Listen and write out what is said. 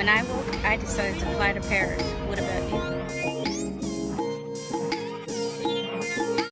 When I woke, I decided to fly to Paris. What about